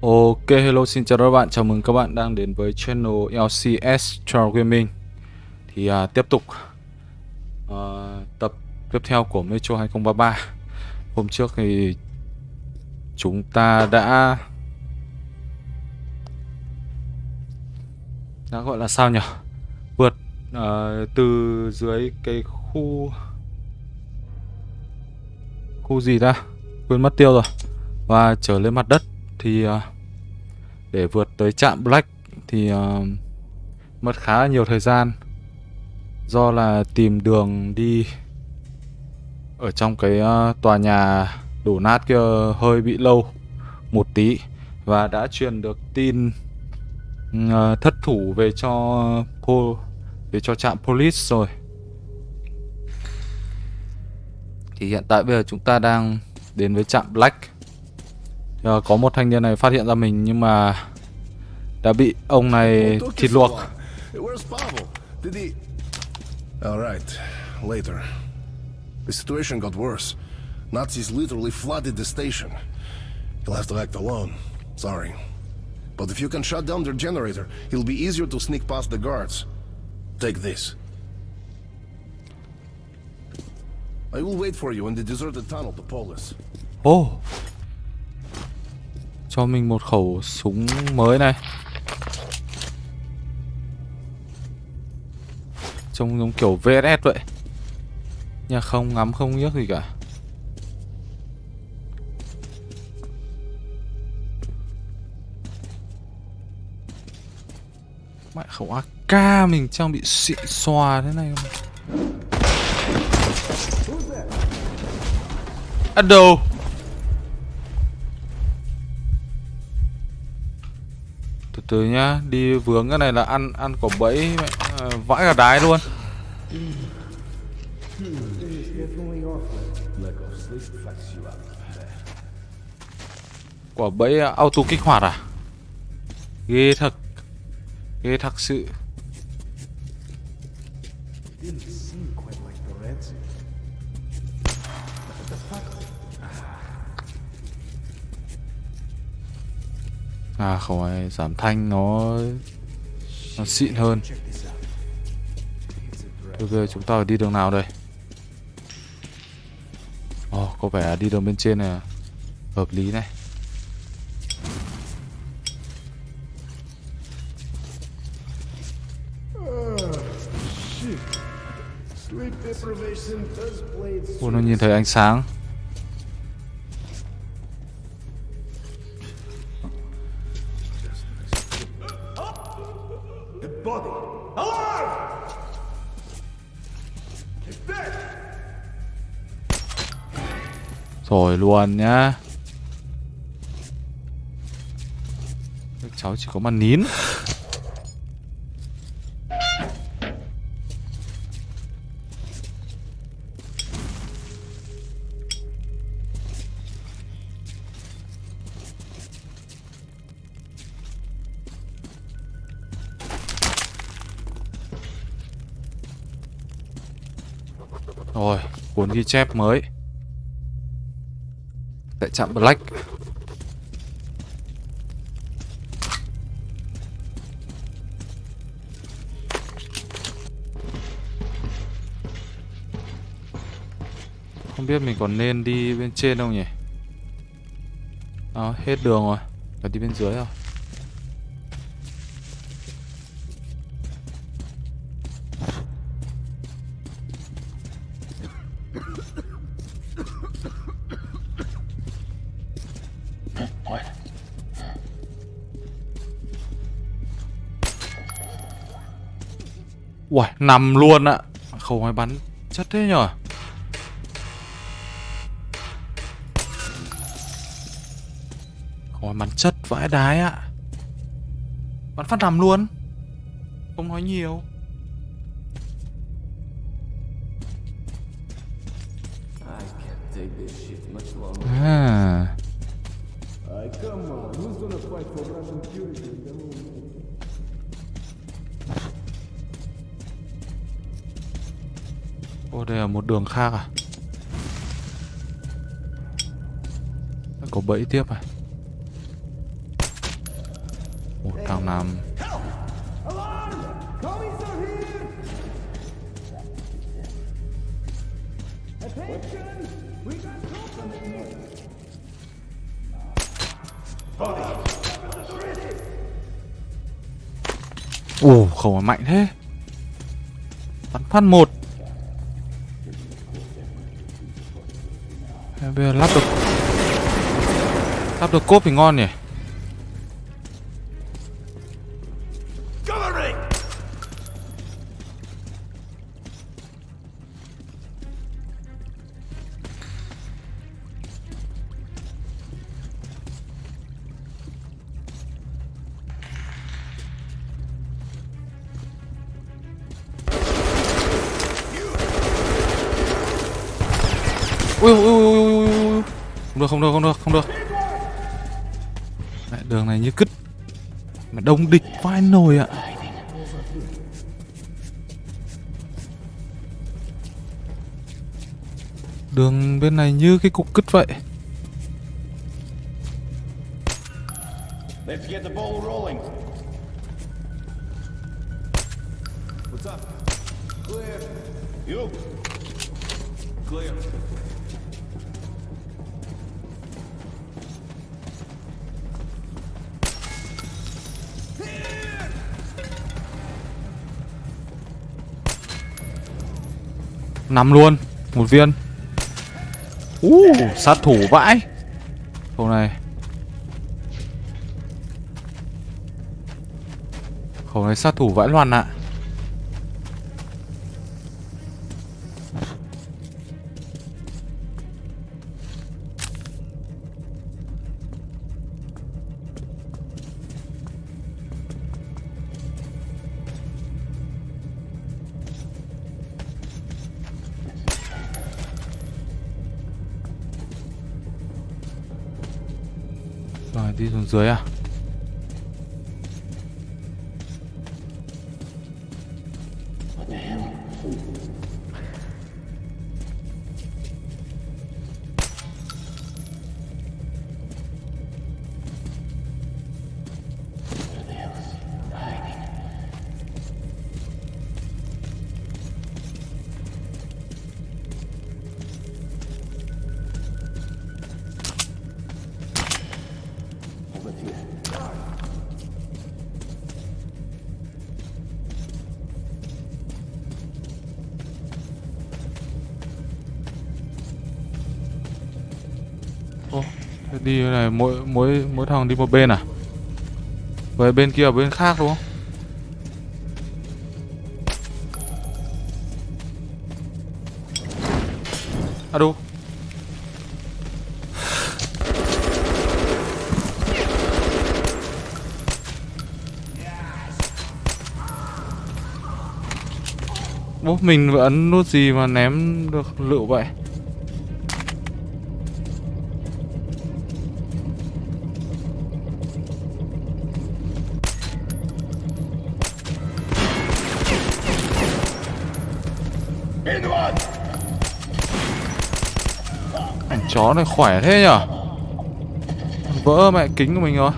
Ok, hello xin chào các bạn, chào mừng các bạn đang đến với channel LCS Trail Gaming Thì à, tiếp tục à, tập tiếp theo của Metro 2033 Hôm trước thì chúng ta đã đã gọi là sao nhỉ? Vượt à, từ dưới cái khu khu gì ta? Quên mất tiêu rồi. Và trở lên mặt đất thì à, để vượt tới trạm Black thì à, mất khá là nhiều thời gian. Do là tìm đường đi ở trong cái à, tòa nhà đổ nát kia hơi bị lâu một tí và đã truyền được tin thất thủ về cho po, về cho trạm police rồi. Thì hiện tại bây giờ chúng ta đang đến với trạm Black. Giờ có một thanh niên này phát hiện ra mình nhưng mà đã bị ông này thịt luộc. Alright, later. The situation got worse. Nazis literally flooded the station. You'll have to act alone. Sorry. But if you can shut down their generator, it'll be easier to sneak past the guards. Take this. I will wait for you in the deserted tunnel to Polis. Oh, cho mình một khẩu súng mới này. Trông giống kiểu VSS vậy. Nhà không ngắm không nhức gì cả. Mẹ khẩu AK mình trang bị xịn xòa thế này không? Ở đâu? Từ nhá đi vướng cái này là ăn ăn quả bẫy à, vãi cả đái luôn. Quả bẫy auto kích hoạt à? Ghê thật ghê thật sự. À không phải giảm thanh nó nó xịn hơn. Bây giờ chúng ta phải đi đường nào đây? Ồ oh, có vẻ đi đường bên trên này à? hợp lý này. Ủa nó nhìn thấy ánh sáng. Rồi luôn nhá. Các cháu chỉ có mà nín. Rồi, cuốn ghi chép mới chạm Black. Không biết mình còn nên đi bên trên không nhỉ? À hết đường rồi, Phải đi bên dưới rồi Uầy, nằm luôn ạ. Khẩu máy bắn. Chất thế nhở Khẩu máy bắn chất vãi đái ạ. Bắn phát nằm luôn. Không nói nhiều. À. Ô đây là một đường khác à? Có bẫy tiếp à? Nằm Ồ, khẩu mạnh thế. Bắn phát một được cốp thì ngon nhỉ? Đông địch vai nồi ạ. Đường bên này như cái cục cứt vậy. Nằm luôn một viên. Uh, sát thủ vãi. Khẩu này. Khẩu này sát thủ vãi loạn ạ. à. Đi xuống dưới mỗi mỗi thằng đi một bên à? Về bên kia, ở bên khác đúng không? À đâu? Bố mình vừa ấn nút gì mà ném được lựu vậy? Chó này khỏe thế nhở? Vỡ mẹ kính của mình rồi.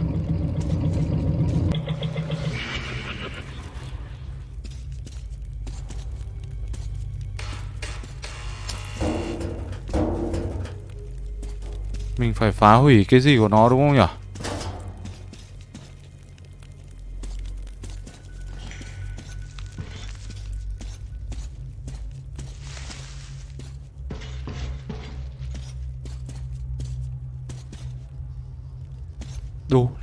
Mình phải phá hủy cái gì của nó đúng không nhở?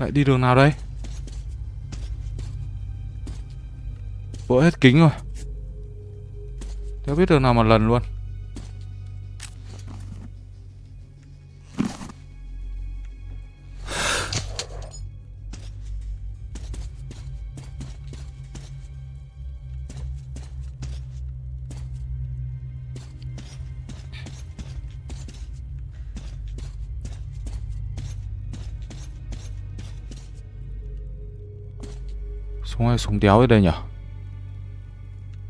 Lại đi đường nào đây? Vỡ hết kính rồi Đéo biết đường nào mà lần luôn Súng hay súng đéo ở đây nhỉ?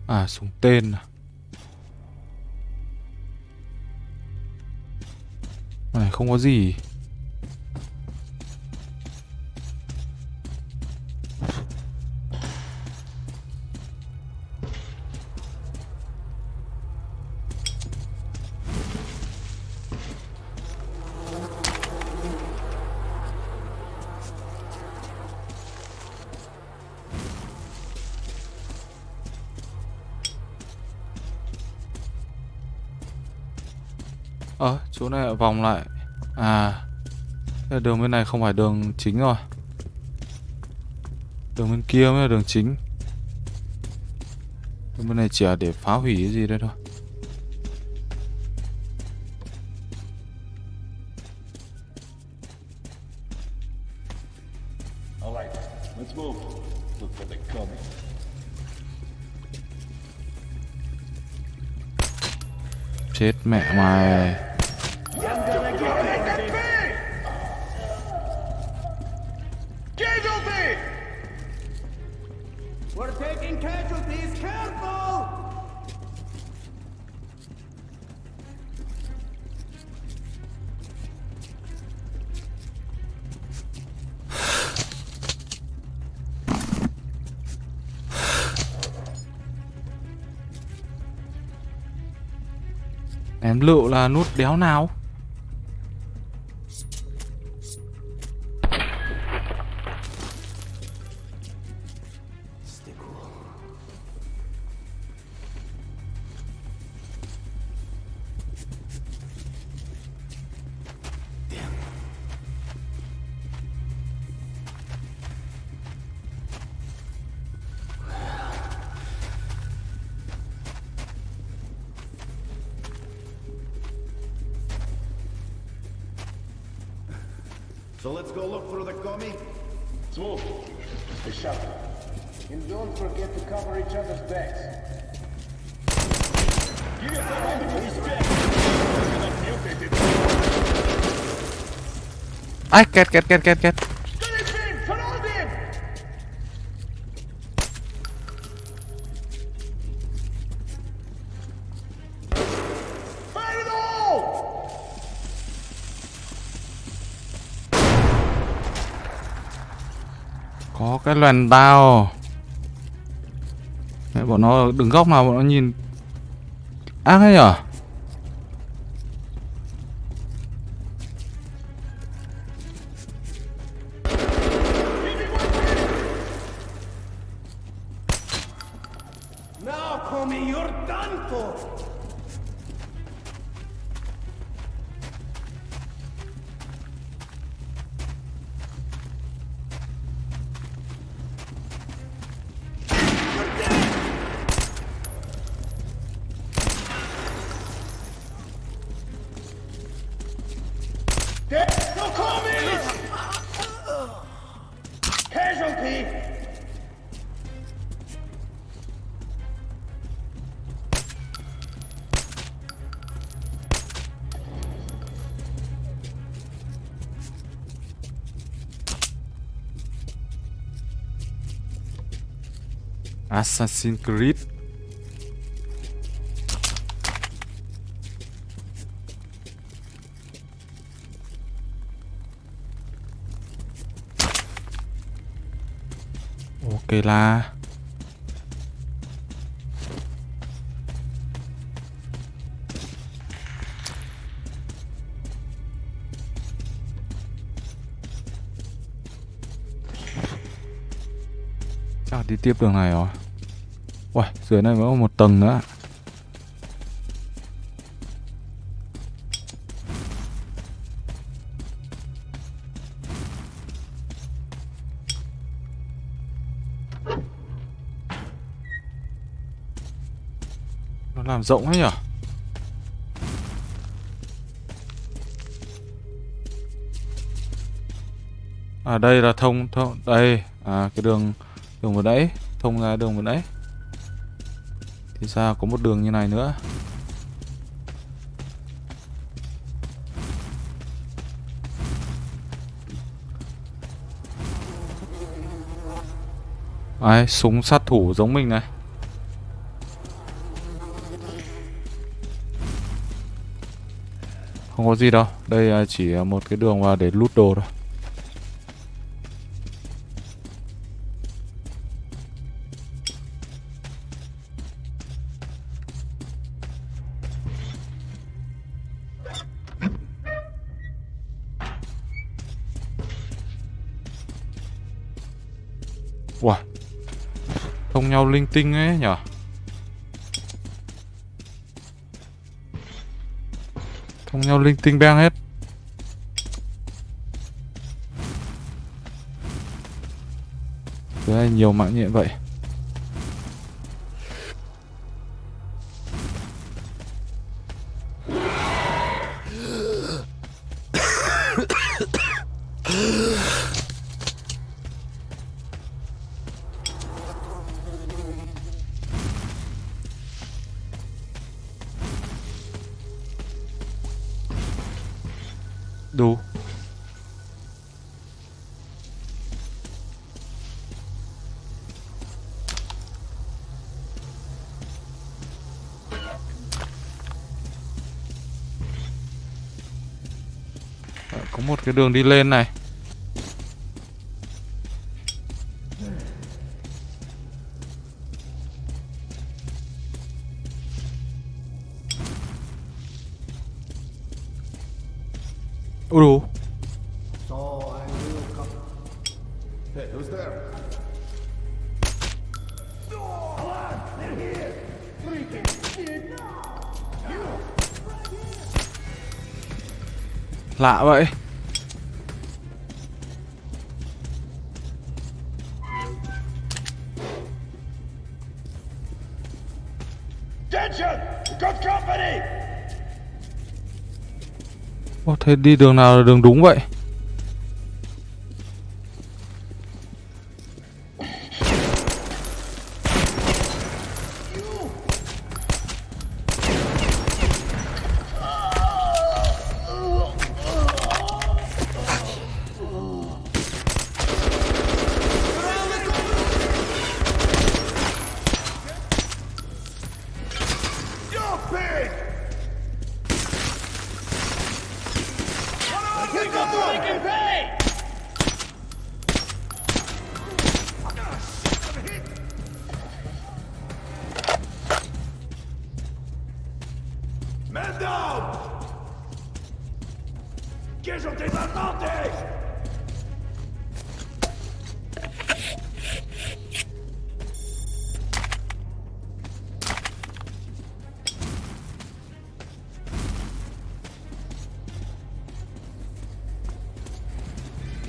À súng tên à. Này, không có gì chỗ này lại vòng lại. À, đường bên này không phải đường chính rồi. Đường bên kia mới là đường chính. Đường bên này chỉ là để phá hủy cái gì đây thôi. All right, let's move. Look for the coming. Chết mẹ mày. Lựu là nút đéo nào? Ai kẹt kẹt kẹt kẹt kẹt. Có cái loàn tao. Mẹ bọn nó đứng góc nào bọn nó nhìn ác ấy nhở? Assassin's Creed. Ok là Chắc đi tiếp đường này rồi Uầy, dưới này vẫn có một tầng nữa. Nó làm rộng ấy nhở? À đây là thông thông đây à cái đường đường vừa nãy thông ra đường vừa nãy thì ra có một đường như này nữa. Ai, súng sát thủ giống mình này. Không có gì đâu. Đây à, chỉ à, một cái đường vào để lút đồ thôi. Linh tinh ấy nhở? Thông nhau linh tinh beng hết. Thế này nhiều mạng nhện vậy. Đường đi lên này Ủa? đủ Lạ vậy thế đi đường nào là đường đúng vậy?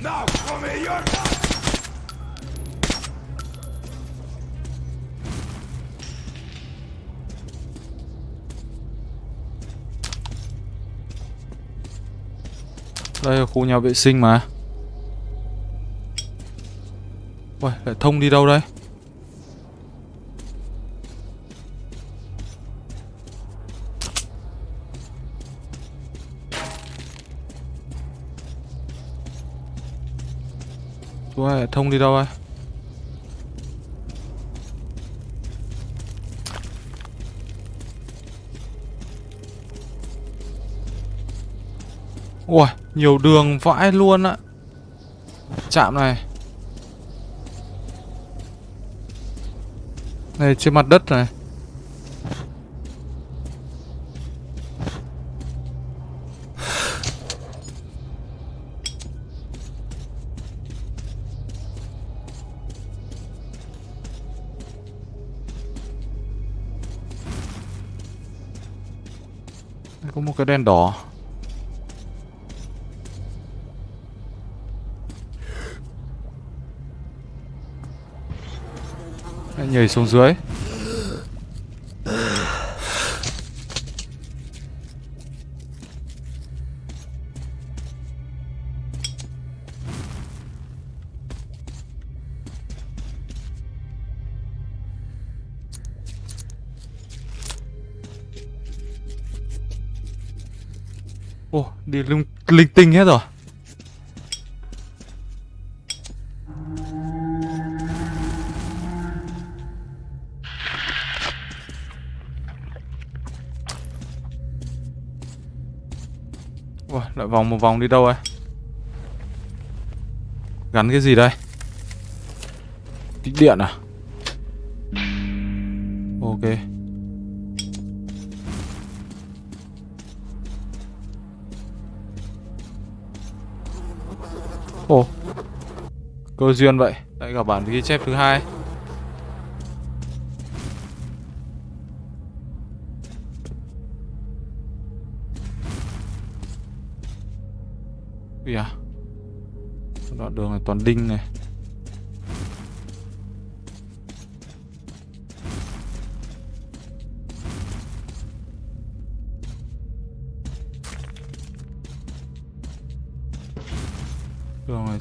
Now, come here, you're not... Đây là khu nhà vệ sinh mà. Uầy, lại thông đi đâu đây? Thông đi đâu đây Ui, nhiều đường vãi luôn á Chạm này. Này trên mặt đất này. Đỏ nhảy xuống dưới. Ồ, đi linh, linh tinh hết rồi. Ủa, lại vòng một vòng đi đâu ấy? Gắn cái gì đây? Kích điện à? Ok Cơ duyên vậy, Lại gặp bản ghi chép thứ hai. Ui à Đoạn đường này toàn đinh này.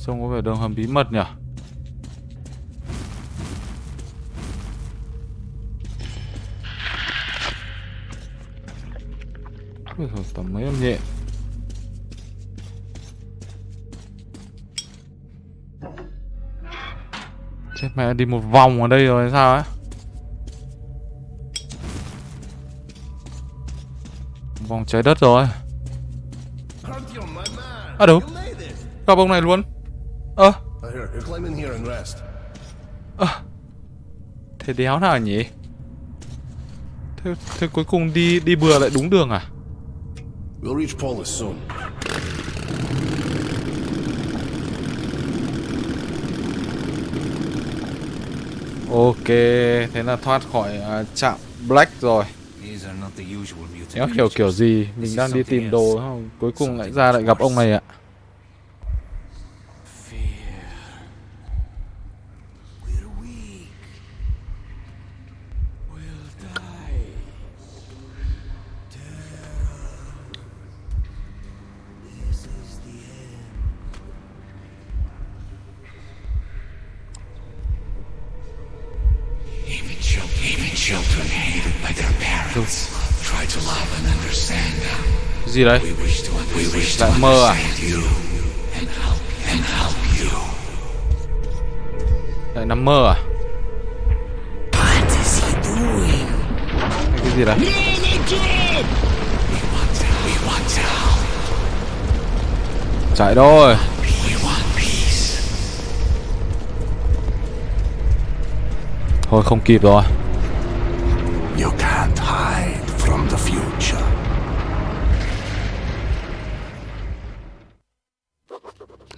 Trông có vẻ đường hầm bí mật nhỉ? Ui giời, tầm mấy em nhẹ. Chết mẹ đi một vòng ở đây rồi hay sao ấy? Vòng trái đất rồi. À đúng You! Gặp ông này luôn. Ơ. Uh, here, you climb in here and rest. Thế đéo nào nhỉ? Thế, thế cuối cùng đi đi bừa lại đúng đường à? We'll reach Polis soon. Ok Thế là thoát khỏi à, trạm Black rồi. Đéo hiểu kiểu gì? Mình đang đi tìm đồ không? Cuối cùng lại ra lại gặp ông này ạ. We're gì đấy? Lại mơ à. Lại nằm mơ à? Hay cái gì đấy? Chạy thôi. Thôi, không kịp rồi. You can't hide.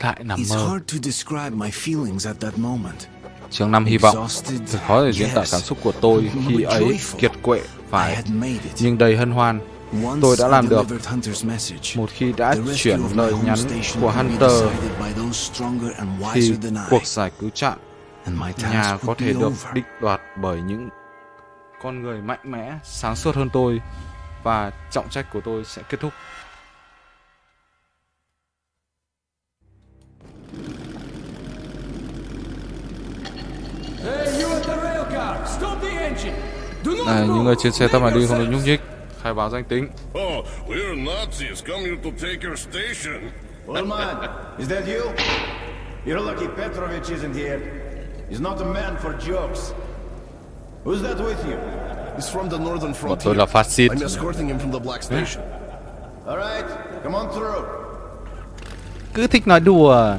Lại nằm mơ hard to describe my feelings at that moment. Chương 5 hy vọng Thật khó để diễn tả cảm xúc của tôi khi ấy kiệt quệ phải. Nhưng đầy hân hoan tôi đã làm được Một khi đã chuyển lời nhắn của Hunter Thì wiser than I, cuộc giải cứu my nhà có thể được định đoạt bởi những con người mạnh mẽ, sáng suốt hơn tôi và trọng trách của tôi sẽ kết thúc. Này, những người trên xe tắt máy đi không được nhúc nhích. Khai báo danh tính. Oh, we're Nazis come here to take your station. Ulman, is that you? You're lucky Petrovich isn't here. He's not a man for jokes. Who's that with you? He's from the northern frontier. là phát xít. I'm escorting him from the Black Station. All right, come on through. Cứ thích nói đùa.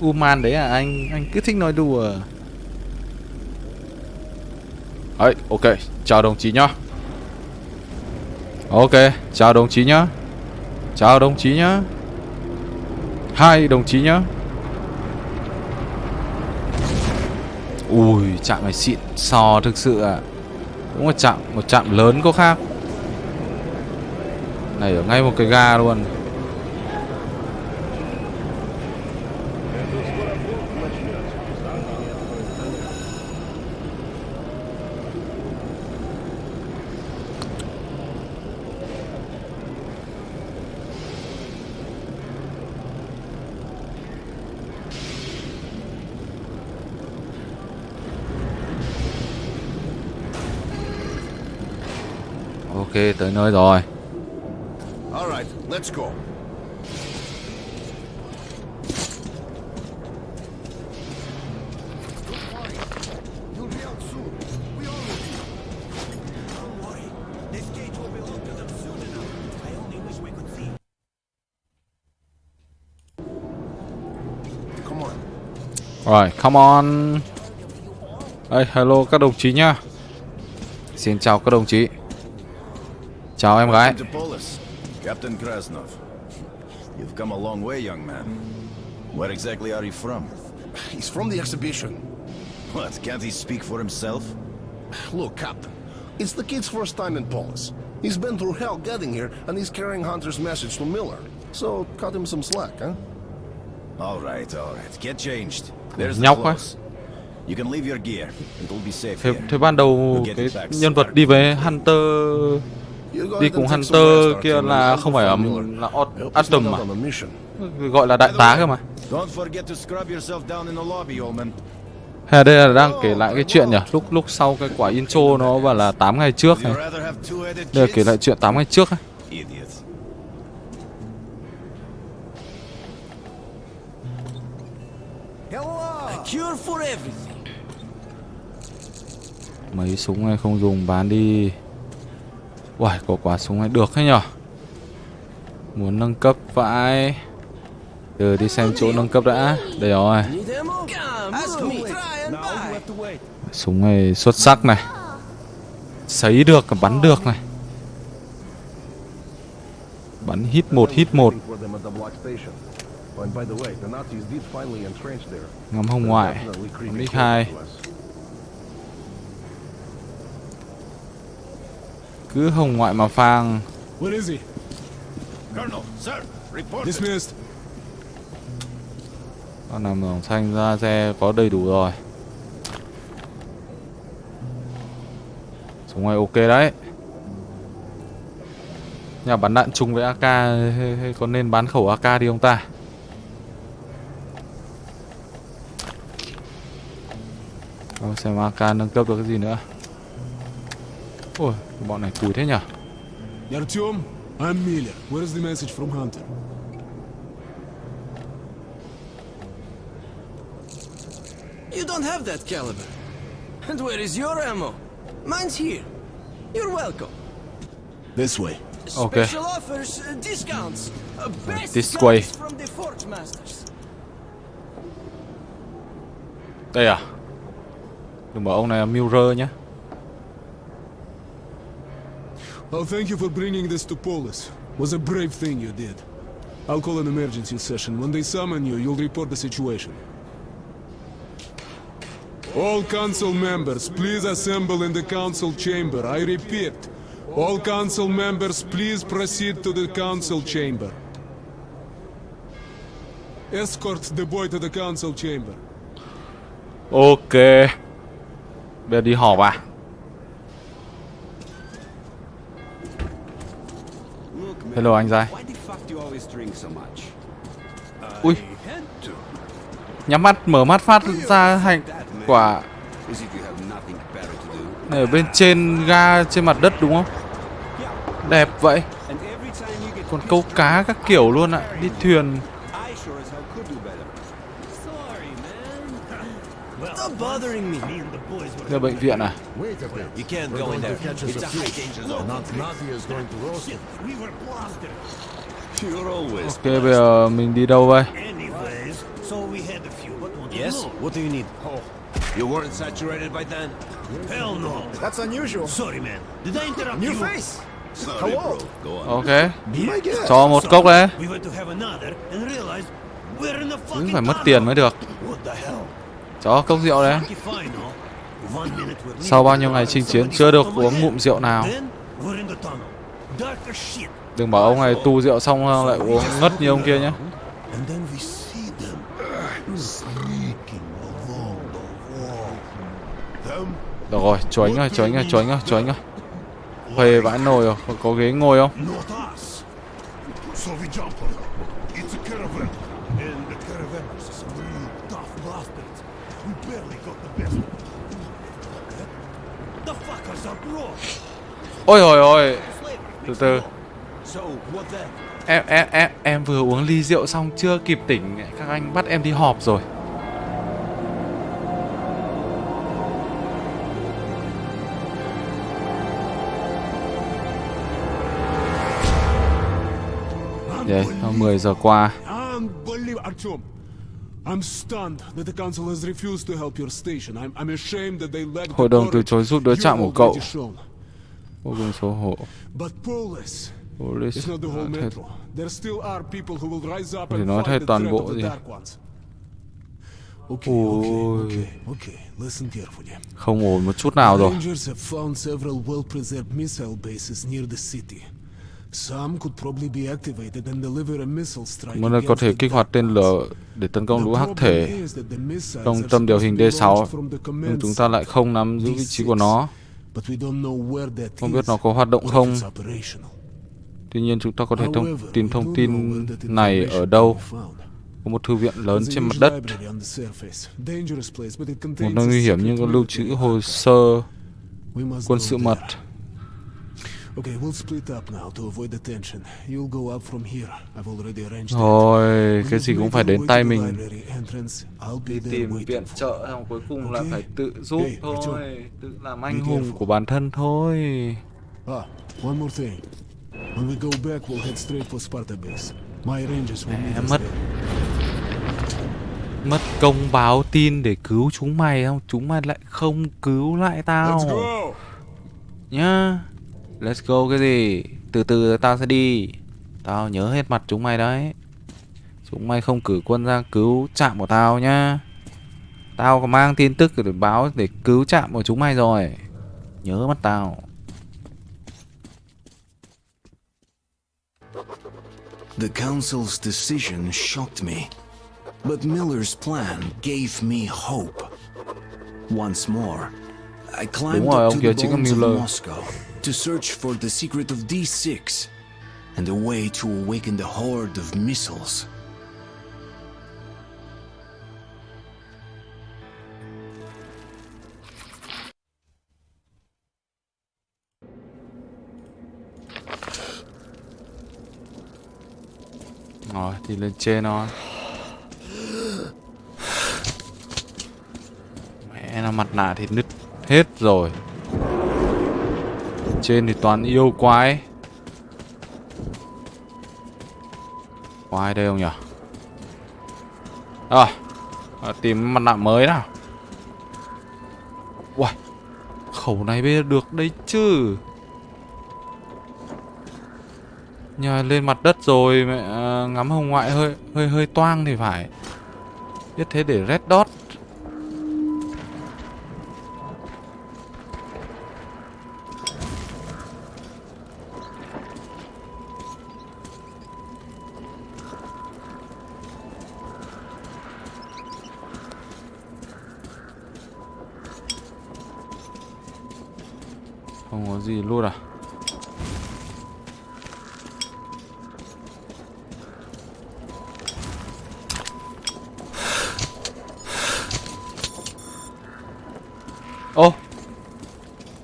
Uman đấy à anh, anh cứ thích nói đùa. Ấy, ok, chào đồng chí nhá. Ok, chào đồng chí nhá. Chào đồng chí nhá. Hai đồng chí nhá. Ui, chạm này xịn sò thực sự à. Cũng là chạm, một chạm lớn có khác. Này ở ngay một cái ga luôn. Ok, tới nơi rồi. All right, let's go. Rồi, come on. Đây, hello các đồng chí nhá. Xin chào các đồng chí. Chào em gái. Captain Krasnov. You've come a long way, young man. Where exactly are you from? He's from the exhibition. What, can't he speak for himself? Look, Captain, it's the kid's first time in Polis. He's been through hell getting here, and he's carrying Hunter's message to Miller. So, cut him some slack, huh? All right, all right. Get changed. There's the Nhóc clothes. You can leave your gear. It'll be safe Thế, here. thế ban đầu cái nhân vật đi với Hunter You go đi cùng Hunter kia là không phải là, Miller. là Atom mà. Gọi là đại tá cơ mà. Hay đây là đang kể lại cái chuyện nhỉ? Lúc lúc sau cái quả intro nó bảo là 8 ngày trước này đây là kể lại chuyện 8 ngày trước ấy. Mấy súng này không dùng bán đi Uầy, có quả súng này. Được hết nhở? Muốn nâng cấp vãi. Từ đi xem chỗ nâng cấp đã. Đây rồi. Súng này xuất sắc này. Sấy được, bắn được này. Bắn hit một hit một. Ngắm hồng ngoại. Bắn x2 Cứ hồng ngoại mà phang Where is he? Colonel, sir, report. Dismissed. Con nằm đồng xanh ra xe có đầy đủ rồi Súng này ok đấy Nhà bắn đạn chung với AK hay, hay có nên bán khẩu AK đi không ta Đâu xem AK nâng cấp được cái gì nữa Ôi bọn này cùi thế nhỉ Artyom, I'm Miller. Where's the message from Hunter? You don't have that caliber. And where is your ammo? Mine's here. You're welcome. This way. Okay. Special offers, uh, discounts. Uh, best This way. from the Forge Masters. Đây à Đừng bảo ông này là Mirror nhá Oh, thank you for bringing this to Polis. Was a brave thing you did. I'll call an emergency session. When they summon you, you'll report the situation. All council members, please assemble in the council chamber. I repeat, all council members, please proceed to the council chamber. Escort the boy to the council chamber. Ok Bây giờ đi họp à drink so much? Ui. Nhắm mắt mở mắt phát ra hành quả. Này ở bên trên ga trên mặt đất đúng không? Đẹp vậy. Còn câu cá các kiểu luôn ạ. Đi thuyền. Stop bothering me. Đây bệnh viện à. You. Ok bây giờ mình đi đâu đây Yes? What do you need? You weren't saturated by then? Hell no. That's unusual. Sorry, man. Did I interrupt New face? Sorry, bro. Go on. Ok Be my guest. Cho một cốc đấy We went to have another and realized we're in the Cứ phải mất tiền mới được What the hell? Cho cốc rượu đấy sau bao nhiêu ngày chinh chiến chưa được uống ngụm rượu nào. Đừng bảo ông này tu rượu xong lại uống ngất như ông kia nhé. Được rồi, chú anh ơi, chú anh ơi, chú anh ơi, chú anh ơi. Huề vãi nồi rồi, có ghế ngồi không? Ôi hồi ôi, từ từ em, em, em, em vừa uống ly rượu xong chưa kịp tỉnh Các anh bắt em đi họp rồi Đấy, 10 giờ qua I'm stunned that the council has refused to help your station. I'm, I'm ashamed that they Hội đồng từ chối giúp đỡ chạm trạm của cậu. Vô cùng xấu hổ Polis Police is not the whole thế- metro. There still are people who will rise up Thì and nói the toàn bộ gì. Ôi. Không ổn một chút nào rồi. Một nơi có thể kích hoạt tên lửa để tấn công lũ hắc thể trong tâm điều hình supposed to be D6 launched from the nhưng chúng ta lại không nắm giữ vị trí của nó. But we don't know where that Không biết nó có hoạt động không. Tuy nhiên chúng ta có thể thông we thông tin này ở đâu. Có một thư viện lớn trên mặt đất, một nơi nguy hiểm nhưng có lưu trữ hồ sơ quân sự mật. Okay, we'll split up now to avoid the tension. You'll go up from here. I've already arranged When cái gì cũng phải đến tay mình. Đi tìm viện trợ xong cuối cùng là Ok. phải tự giúp thôi, tự làm anh hùng của bản thân thôi. Ah, one more thing. When we go back, we'll head straight for Sparta base. My rangers will meet us mất. Mất công báo tin để cứu chúng mày không? Chúng mày lại không cứu lại tao. Let's go! Let's go cái gì? Từ từ tao sẽ đi. Tao nhớ hết mặt chúng mày đấy. Chúng mày không cử quân ra cứu trạm của tao nhá. Tao có mang tin tức để báo để cứu trạm của chúng mày rồi. Nhớ mắt tao. The Council's decision shocked me, but Miller's plan gave me hope. Once more, I climbed rồi, up to the bones of. Moscow to search for the secret of D6 and a way to awaken the horde of missiles. Rồi, đi lên trên thôi. Mẹ nó mặt nạ thì nứt hết rồi. Trên thì toàn yêu quái. Có ai đây không nhỉ? À, à, tìm mặt nạ mới nào. Uầy, khẩu này bây giờ được đấy chứ. Nhờ lên mặt đất rồi mẹ à, ngắm hồng ngoại hơi hơi hơi toang thì phải. Biết thế để red dot.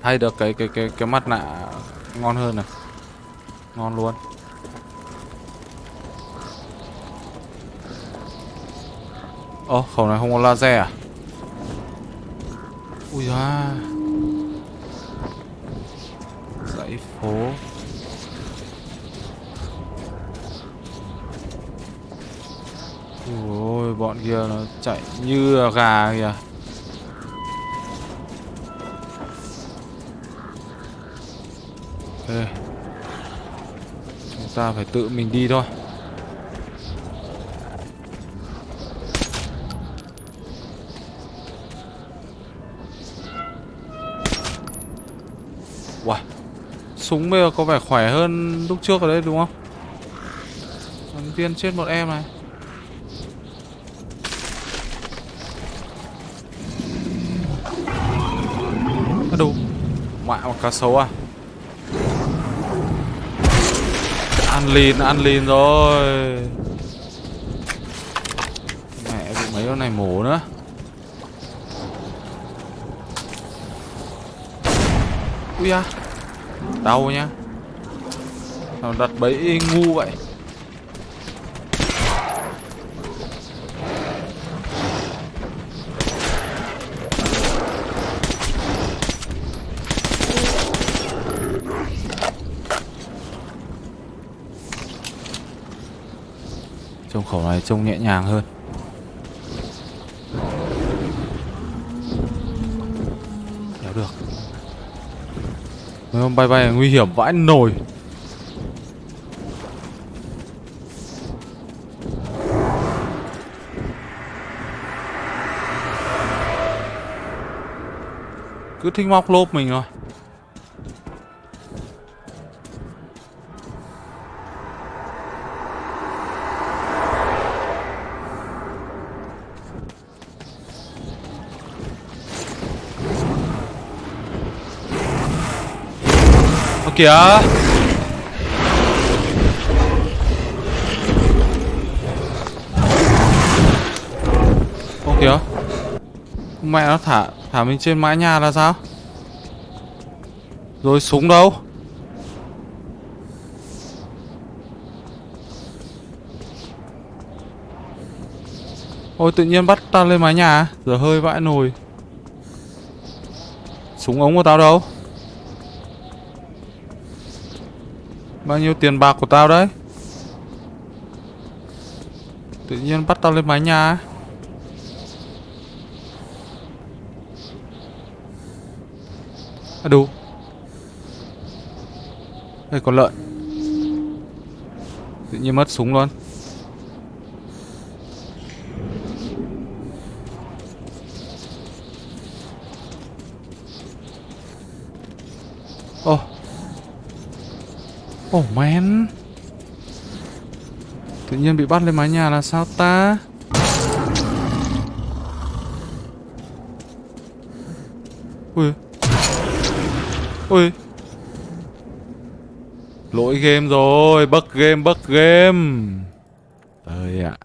Thay được cái cái cái cái mặt nạ ngon hơn này. Ngon luôn. Ô khẩu này không có laser à? Ui da. Dãy phố. Ôi, bọn kia nó chạy như là gà kìa. Ra ta phải tự mình đi thôi. Wow Súng bây giờ có vẻ khỏe hơn lúc trước ở đây đúng không? Đầu tiên chết một em này. À đủ. Mẹ một cá sấu à? Ăn lìn, ăn lìn rồi. Mẹ bị mấy con này mổ nữa. Ui à Đau nhá. Nào đặt bẫy ngu vậy Trông khẩu này trông nhẹ nhàng hơn. Đéo được. Mấy con bay bay, nguy hiểm vãi nồi. Cứ thích móc lốp mình rồi kìa. Ô kìa. Mẹ nó thả thả mình trên mái nhà là sao? Rồi súng đâu? Ôi, tự nhiên bắt tao lên mái nhà Giờ hơi vãi nồi. Súng ống của tao đâu? Bao nhiêu tiền bạc của tao đấy? Tự nhiên bắt tao lên mái nhà À đủ. Đây còn lợn. Tự nhiên mất súng luôn. Oh man Tự nhiên bị bắt lên mái nhà là sao ta? Ui. Ui. Lỗi game rồi, Bug game bug game. Ơi ạ.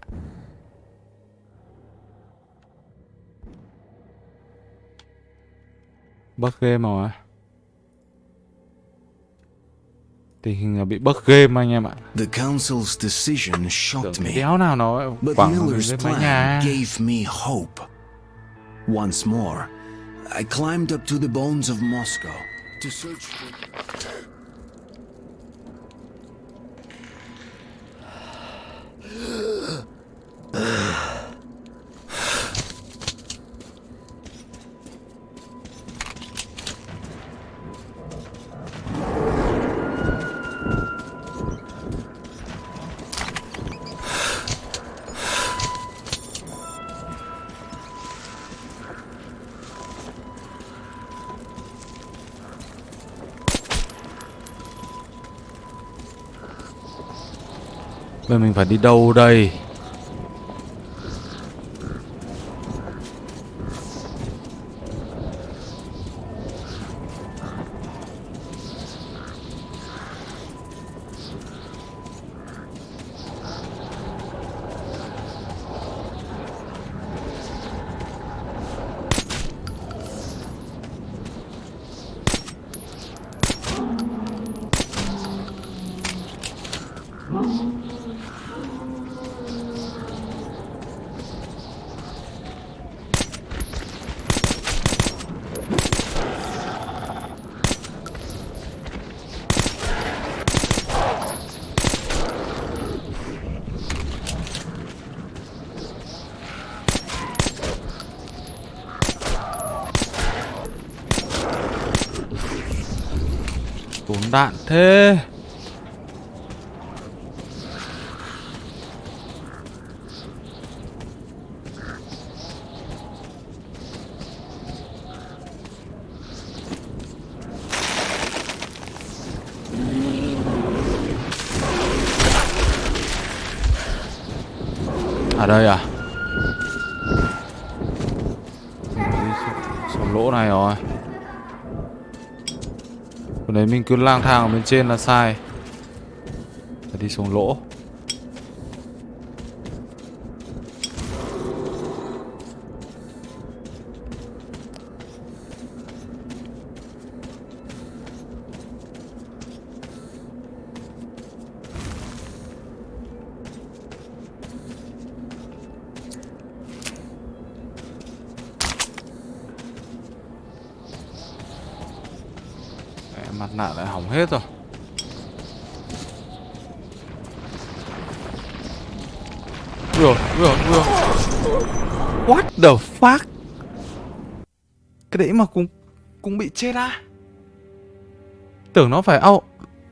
Bug game rồi Tình hình là bị bug game anh em ạ. The council's decision shocked me. Đéo nào nó But Miller's plan gave me hope. Once more, I climbed up to the bones of Moscow to search for... Bây mình phải đi đâu đây Tốn đạn thế À đây à? Xuống lỗ này rồi? Còn đấy mình cứ lang thang ở bên trên là sai. Phải đi xuống lỗ. Hết rồi. Ui ui ui What the fuck? Cái đấy mà cũng cũng bị chết á? Tưởng nó phải ao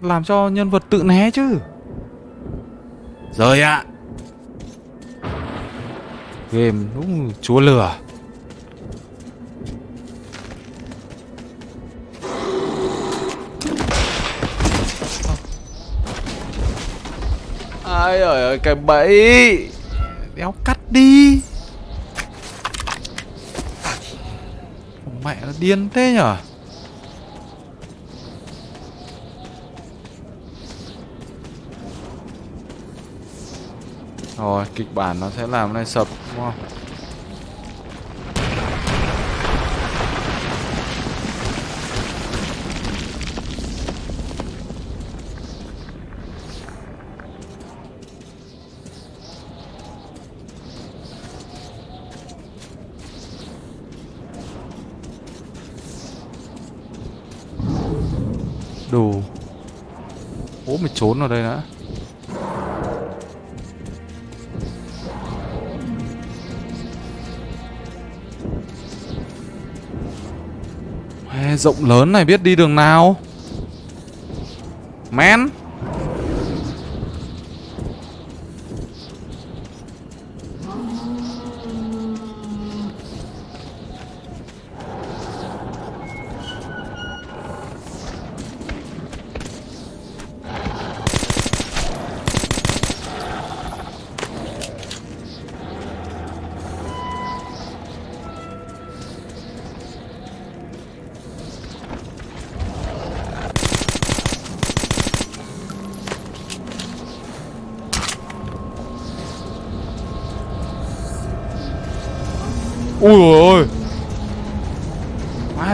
Làm cho nhân vật tự né chứ. Rồi ạ. Game, đúng, chúa lừa. Ai ơi cái bẫy. Đéo cắt đi. Mẹ nó điên thế nhở? Rồi, kịch bản nó sẽ làm này sập, đúng không? Ố mày trốn vào đây đã Rộng lớn này biết đi đường nào? Men.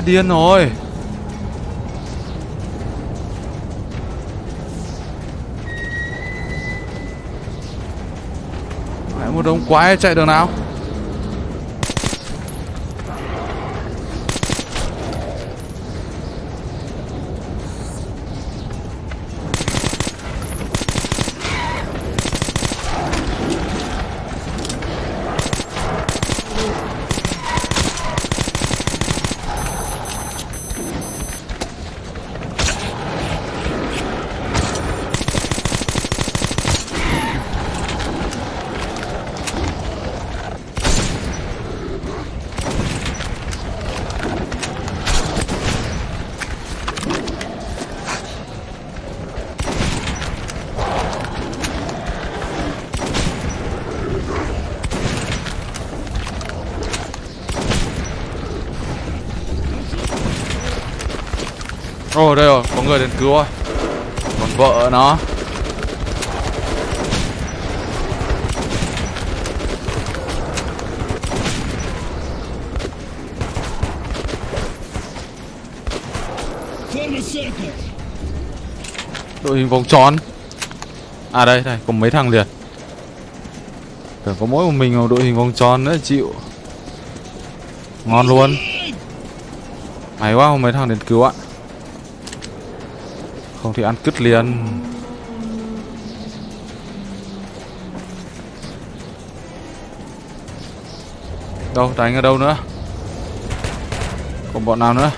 Điên rồi. Đấy, một đống quái chạy đường nào Ồ đây rồi, có người đến cứu thôi Còn vợ nó. Đội hình vòng tròn. À đây, đây, có mấy thằng liền. Tưởng có mỗi một mình một đội hình vòng tròn nữa chịu. Ngon luôn. Hay quá không mấy thằng đến cứu ạ. Không thì ăn cứt liền. Đâu, đánh ở đâu nữa? Còn bọn nào nữa?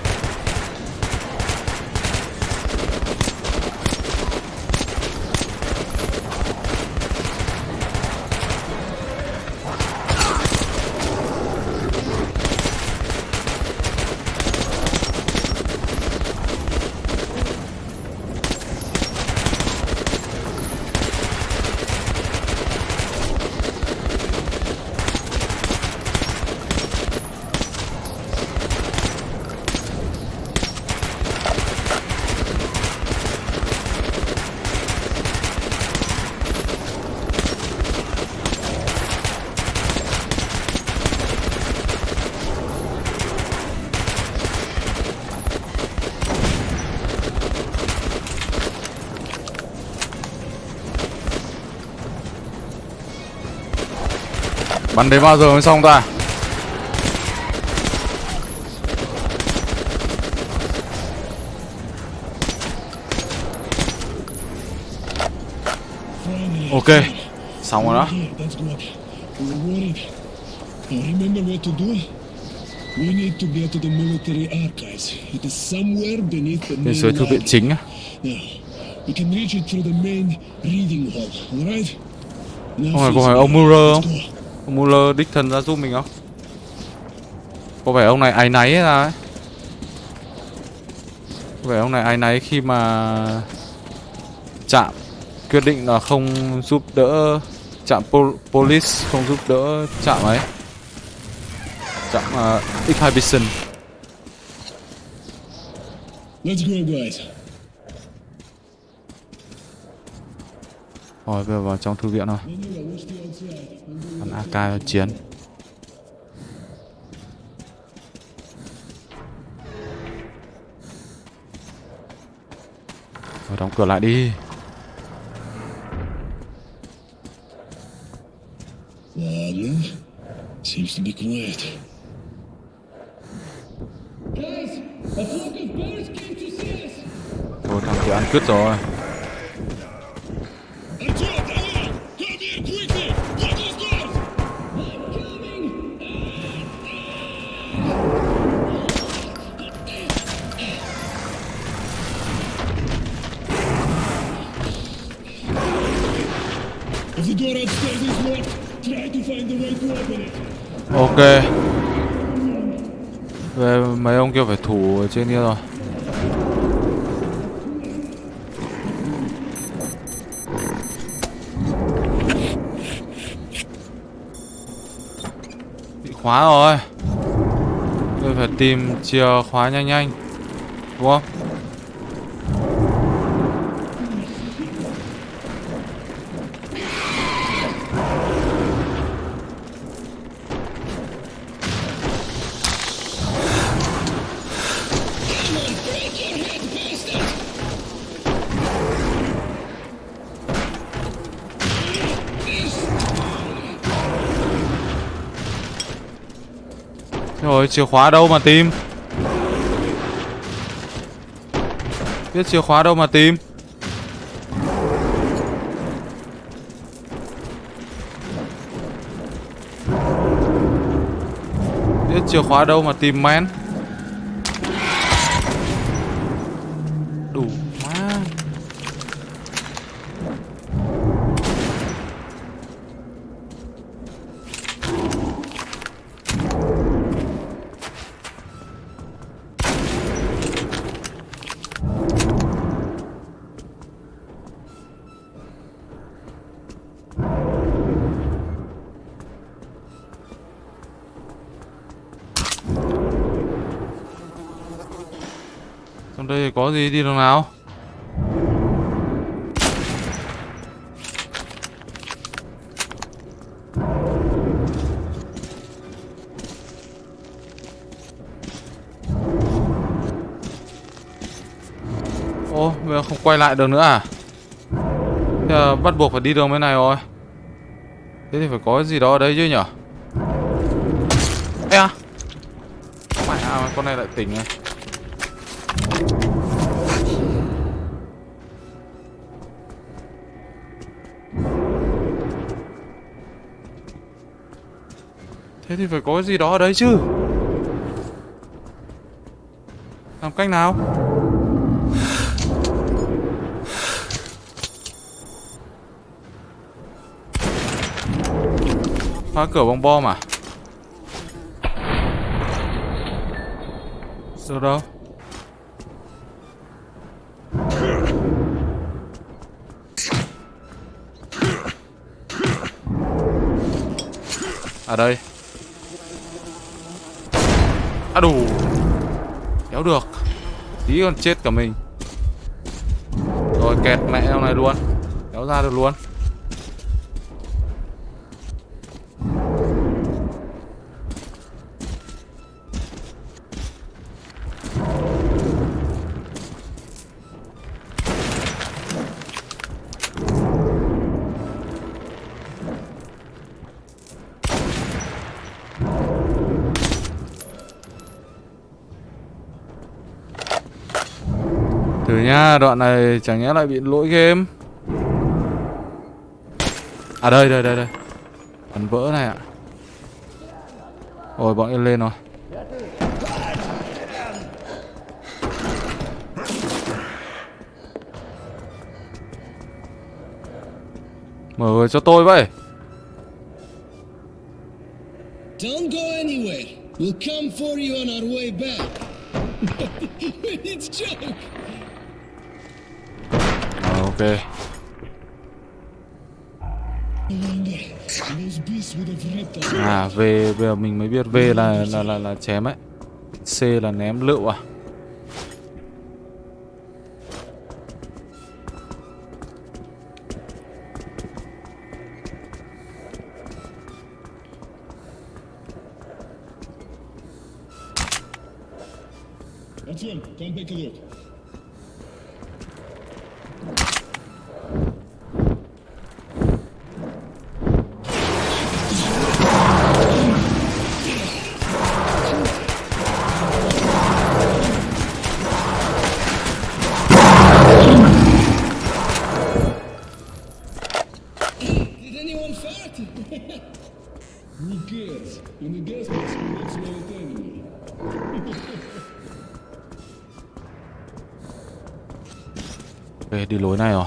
Bắn đến bao giờ mới xong ta Ok Xong rồi đó Bên dưới remember what to do? We need to get to the military archives. It is somewhere beneath the main thư viện chính á we can reach it through the main reading hall, alright? Không phải có Fizz, phải ông Muller không? Muller đích thân ra giúp mình không? Có vẻ ông này áy náy ra ấy Có vẻ ông này áy náy khi mà Chạm Quyết định là không giúp đỡ Chạm pol police không giúp đỡ chạm ấy Chạm uh, à, Exhibition Let's go, guys. Rồi bây giờ vào trong thư viện thôi. Bắn AK chiến. Rồi đóng cửa lại đi. Seems Thôi thằng kia ăn cướp rồi. Về mấy ông kia phải thủ ở trên kia rồi. Bị khóa rồi. Tôi phải tìm chìa khóa nhanh nhanh. Đúng không? Chìa khóa đâu mà tìm? Biết chìa khóa đâu mà tìm? Biết chìa khóa đâu mà tìm men? Gì đi đường nào? Ô, bây giờ không quay lại được nữa à? Thế là bắt buộc phải đi đường bên này rồi. Thế thì phải có cái gì đó ở đây chứ nhở? Ê à Mày à, con này lại tỉnh rồi. Thì phải có cái gì đó ở đấy chứ. Làm cách nào? Phá cửa bằng bom à? Sao đâu? Ở đây. À đủ. Kéo được. Tí còn chết cả mình. Rồi, kẹt mẹ trong này luôn. Kéo ra được luôn. Thử đoạn này chẳng nhẽ lại bị lỗi game À đây, đây, đây, đây Phần vỡ này ạ Rồi bọn em lên rồi Mở cho tôi vậy Don't go anywhere. We'll come for you on our way back. It's joke. À V bây giờ mình mới biết V là là là, là chém ấy. C là ném lựu à. Attention, don't a look. Đi lối này rồi.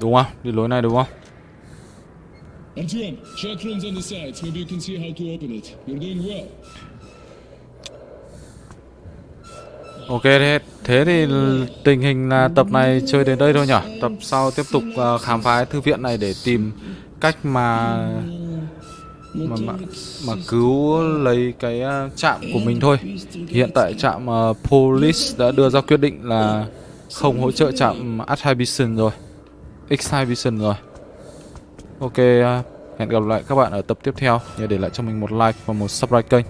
Đúng không? Đi lối này đúng không? Ok thế, thế thì tình hình là tập này chơi đến đây thôi nhỉ? Tập sau tiếp tục ờ, khám phá thư viện này để tìm cách mà mà mà, mà cứu lấy cái ờ, trạm của mình thôi. Hiện tại trạm ờ, Police đã đưa ra quyết định là không hỗ trợ trạm Attribution rồi. Exhibition rồi. Ok, ờ, hẹn gặp lại các bạn ở tập tiếp theo. Nhớ để lại cho mình một like và một subscribe kênh.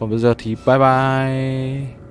Còn bây giờ thì bye bye.